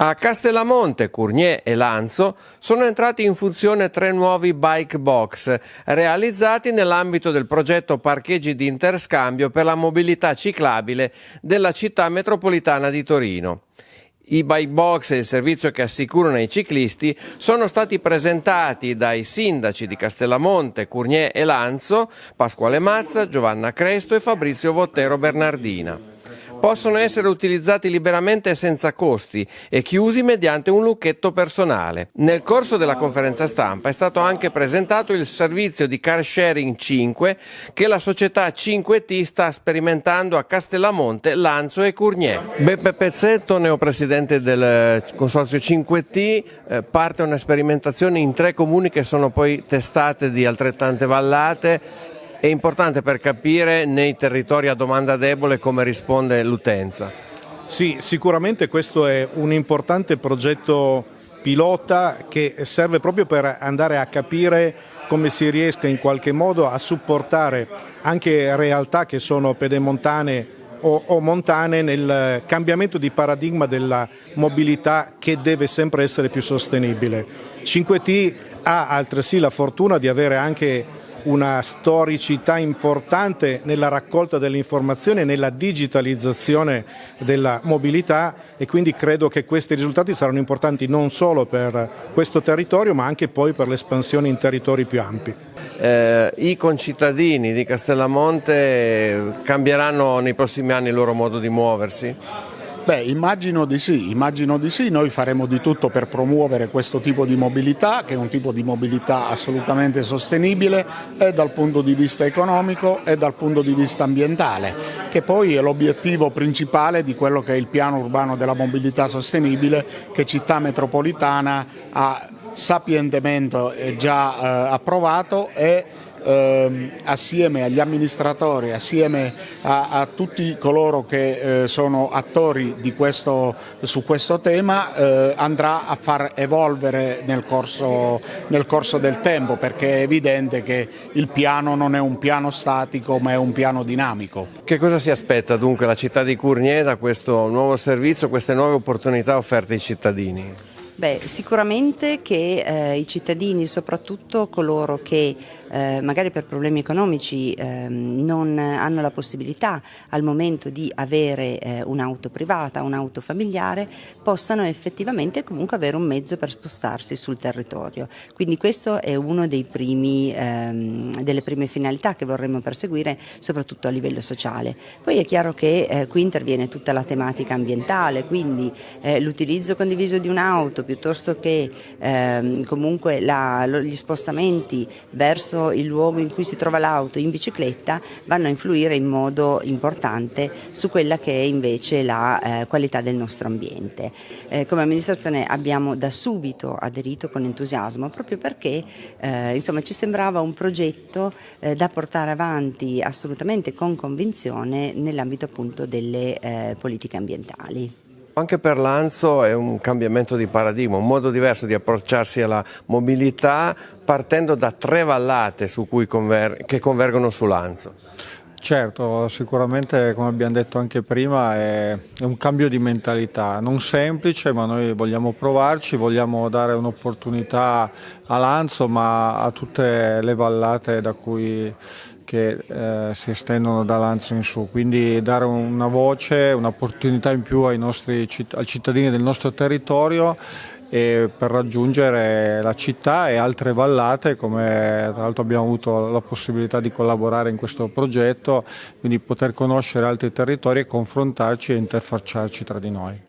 A Castellamonte, Cournier e Lanzo sono entrati in funzione tre nuovi bike box realizzati nell'ambito del progetto Parcheggi di interscambio per la mobilità ciclabile della città metropolitana di Torino. I bike box e il servizio che assicurano i ciclisti sono stati presentati dai sindaci di Castellamonte, Cournier e Lanzo, Pasquale Mazza, Giovanna Cresto e Fabrizio Vottero Bernardina possono essere utilizzati liberamente senza costi e chiusi mediante un lucchetto personale. Nel corso della conferenza stampa è stato anche presentato il servizio di car sharing 5 che la società 5T sta sperimentando a Castellamonte, Lanzo e Cournier. Beppe Pezzetto, neopresidente del consorzio 5T, eh, parte una sperimentazione in tre comuni che sono poi testate di altrettante vallate è importante per capire nei territori a domanda debole come risponde l'utenza. Sì, sicuramente questo è un importante progetto pilota che serve proprio per andare a capire come si riesca in qualche modo a supportare anche realtà che sono pedemontane o, o, montane nel cambiamento di paradigma della mobilità che deve sempre essere più sostenibile. 5T ha altresì la fortuna di avere anche una storicità importante nella raccolta delle informazioni e nella digitalizzazione della mobilità e quindi credo che questi risultati saranno importanti non solo per questo territorio ma anche poi per l'espansione in territori più ampi. Eh, I concittadini di Castellamonte cambieranno nei prossimi anni il loro modo di muoversi? Beh, immagino di sì, immagino di sì, noi faremo di tutto per promuovere questo tipo di mobilità, che è un tipo di mobilità assolutamente sostenibile e dal punto di vista economico e dal punto di vista ambientale, che poi è l'obiettivo principale di quello che è il piano urbano della mobilità sostenibile che Città Metropolitana ha sapientemente già eh, approvato e ehm, assieme agli amministratori, assieme a, a tutti coloro che eh, sono attori questo, su questo tema, eh, andrà a far evolvere nel corso, nel corso del tempo perché è evidente che il piano non è un piano statico ma è un piano dinamico. Che cosa si aspetta dunque la città di Cournier da questo nuovo servizio, queste nuove opportunità offerte ai cittadini? Beh, sicuramente che eh, i cittadini, soprattutto coloro che eh, magari per problemi economici eh, non hanno la possibilità al momento di avere eh, un'auto privata, un'auto familiare, possano effettivamente comunque avere un mezzo per spostarsi sul territorio. Quindi questo è una ehm, delle prime finalità che vorremmo perseguire, soprattutto a livello sociale. Poi è chiaro che eh, qui interviene tutta la tematica ambientale, quindi eh, l'utilizzo condiviso di un'auto, piuttosto che ehm, comunque la, gli spostamenti verso il luogo in cui si trova l'auto in bicicletta vanno a influire in modo importante su quella che è invece la eh, qualità del nostro ambiente. Eh, come amministrazione abbiamo da subito aderito con entusiasmo proprio perché eh, insomma, ci sembrava un progetto eh, da portare avanti assolutamente con convinzione nell'ambito appunto delle eh, politiche ambientali. Anche per l'Anzo è un cambiamento di paradigma, un modo diverso di approcciarsi alla mobilità partendo da tre vallate conver che convergono su Lanzo. Certo, sicuramente come abbiamo detto anche prima è, un cambio di mentalità, non semplice ma noi vogliamo provarci, vogliamo dare un'opportunità a Lanzo ma a tutte le vallate da cui che eh, si estendono da Lanzo in su, quindi dare una voce, un'opportunità in più ai, nostri, ai cittadini del nostro territorio per raggiungere la città e altre vallate come tra l'altro abbiamo avuto la possibilità di collaborare in questo progetto quindi poter conoscere altri territori e confrontarci e interfacciarci tra di noi.